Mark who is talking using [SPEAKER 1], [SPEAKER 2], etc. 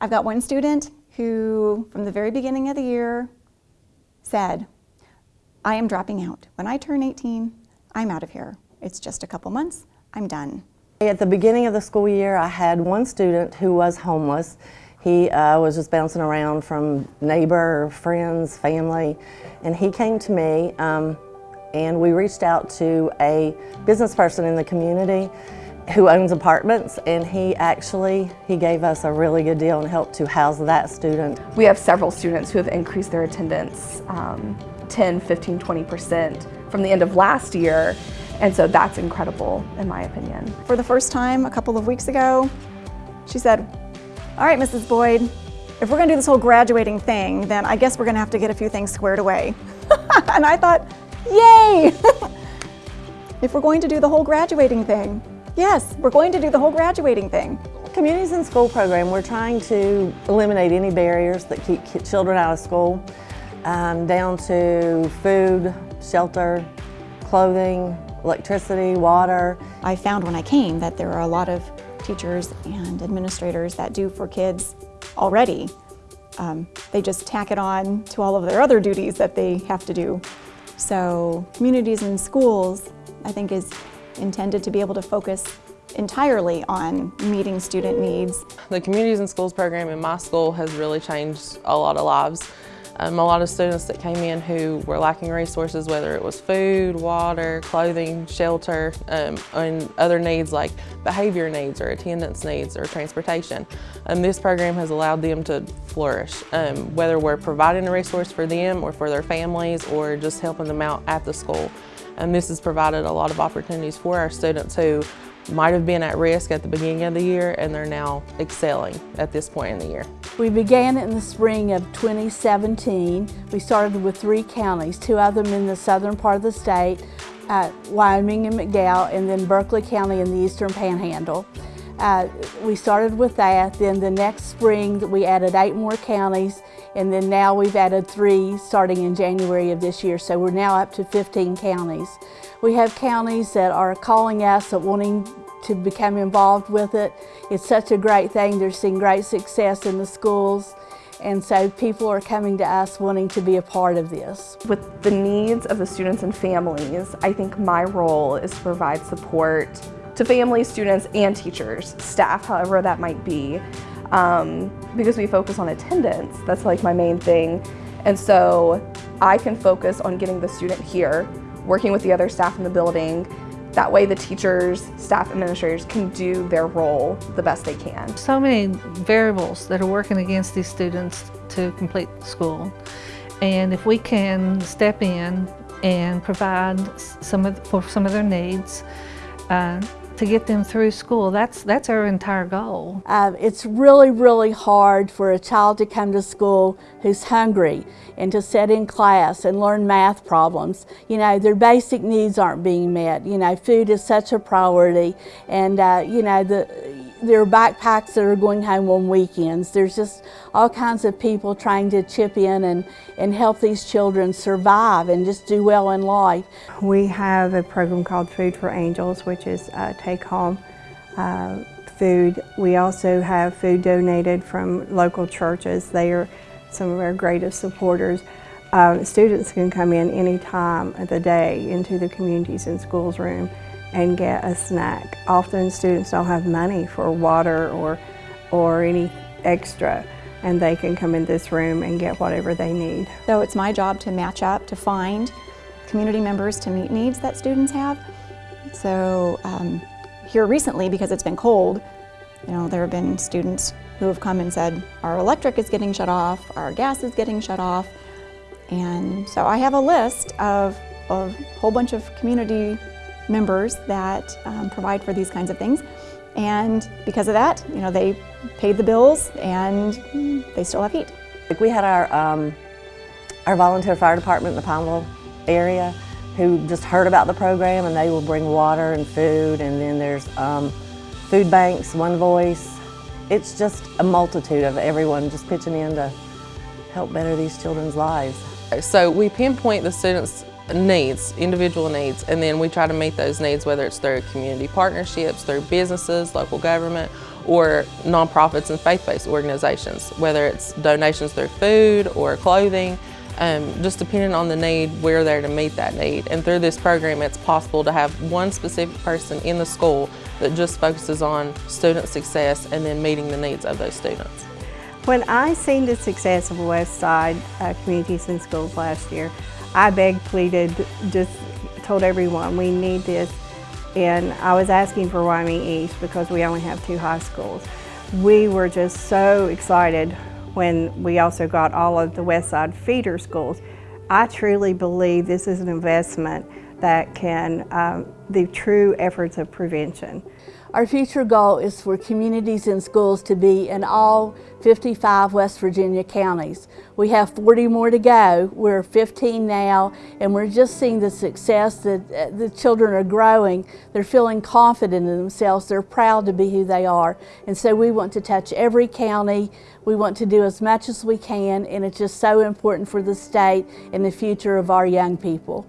[SPEAKER 1] I've got one student who, from the very beginning of the year, said, I am dropping out. When I turn 18, I'm out of here. It's just a couple months, I'm done.
[SPEAKER 2] At the beginning of the school year, I had one student who was homeless. He uh, was just bouncing around from neighbor, friends, family, and he came to me um, and we reached out to a business person in the community who owns apartments and he actually he gave us a really good deal and helped to house that student.
[SPEAKER 3] We have several students who have increased their attendance um, 10, 15, 20% from the end of last year and so that's incredible in my opinion.
[SPEAKER 1] For the first time a couple of weeks ago, she said, all right, Mrs. Boyd, if we're gonna do this whole graduating thing, then I guess we're gonna have to get a few things squared away. and I thought, yay! if we're going to do the whole graduating thing, yes, we're going to do the whole graduating thing.
[SPEAKER 2] Communities in School program, we're trying to eliminate any barriers that keep children out of school, um, down to food, shelter, clothing, electricity, water.
[SPEAKER 1] I found when I came that there are a lot of teachers and administrators that do for kids already. Um, they just tack it on to all of their other duties that they have to do. So communities and schools, I think, is intended to be able to focus entirely on meeting student needs.
[SPEAKER 4] The Communities and Schools program in my school has really changed a lot of lives. Um, a lot of students that came in who were lacking resources, whether it was food, water, clothing, shelter, um, and other needs like behavior needs or attendance needs or transportation. Um, this program has allowed them to flourish, um, whether we're providing a resource for them or for their families or just helping them out at the school. And this has provided a lot of opportunities for our students who might have been at risk at the beginning of the year and they're now excelling at this point in the year.
[SPEAKER 5] We began in the spring of 2017. We started with three counties, two of them in the southern part of the state, uh, Wyoming and McDowell, and then Berkeley County in the eastern panhandle. Uh, we started with that, then the next spring we added eight more counties, and then now we've added three starting in January of this year, so we're now up to 15 counties. We have counties that are calling us and wanting to become involved with it. It's such a great thing. They're seeing great success in the schools. And so people are coming to us wanting to be a part of this.
[SPEAKER 3] With the needs of the students and families, I think my role is to provide support to families, students, and teachers, staff, however that might be. Um, because we focus on attendance, that's like my main thing. And so I can focus on getting the student here working with the other staff in the building. That way the teachers, staff administrators can do their role the best they can.
[SPEAKER 6] So many variables that are working against these students to complete school. And if we can step in and provide some of, for some of their needs, uh, to get them through school. That's, that's our entire goal.
[SPEAKER 5] Uh, it's really, really hard for a child to come to school who's hungry and to sit in class and learn math problems. You know, their basic needs aren't being met. You know, food is such a priority and, uh, you know, the, there are backpacks that are going home on weekends. There's just all kinds of people trying to chip in and, and help these children survive and just do well in life.
[SPEAKER 7] We have a program called Food for Angels, which is uh, take home uh, food. We also have food donated from local churches. They are some of our greatest supporters. Uh, students can come in any time of the day into the Communities and Schools room and get a snack. Often students don't have money for water or, or any extra and they can come in this room and get whatever they need.
[SPEAKER 1] So it's my job to match up, to find community members to meet needs that students have. So um, here recently, because it's been cold, you know, there have been students who have come and said, our electric is getting shut off, our gas is getting shut off. And so I have a list of a whole bunch of community members that um, provide for these kinds of things. And because of that, you know, they paid the bills and they still have heat.
[SPEAKER 2] Like we had our, um, our volunteer fire department in the Pineville area who just heard about the program and they will bring water and food and then there's um, food banks, One Voice. It's just a multitude of everyone just pitching in to help better these children's lives.
[SPEAKER 4] So we pinpoint the students needs, individual needs, and then we try to meet those needs, whether it's through community partnerships, through businesses, local government, or nonprofits and faith-based organizations, whether it's donations through food or clothing, um, just depending on the need, we're there to meet that need. And through this program, it's possible to have one specific person in the school that just focuses on student success and then meeting the needs of those students.
[SPEAKER 7] When I seen the success of West Side uh, Communities and Schools last year, I begged, pleaded, just told everyone we need this. And I was asking for Wyoming East because we only have two high schools. We were just so excited when we also got all of the West Side feeder schools. I truly believe this is an investment that can, um, the true efforts of prevention.
[SPEAKER 5] Our future goal is for communities and schools to be in all 55 West Virginia counties. We have 40 more to go. We're 15 now, and we're just seeing the success that uh, the children are growing. They're feeling confident in themselves. They're proud to be who they are. And so we want to touch every county. We want to do as much as we can, and it's just so important for the state and the future of our young people.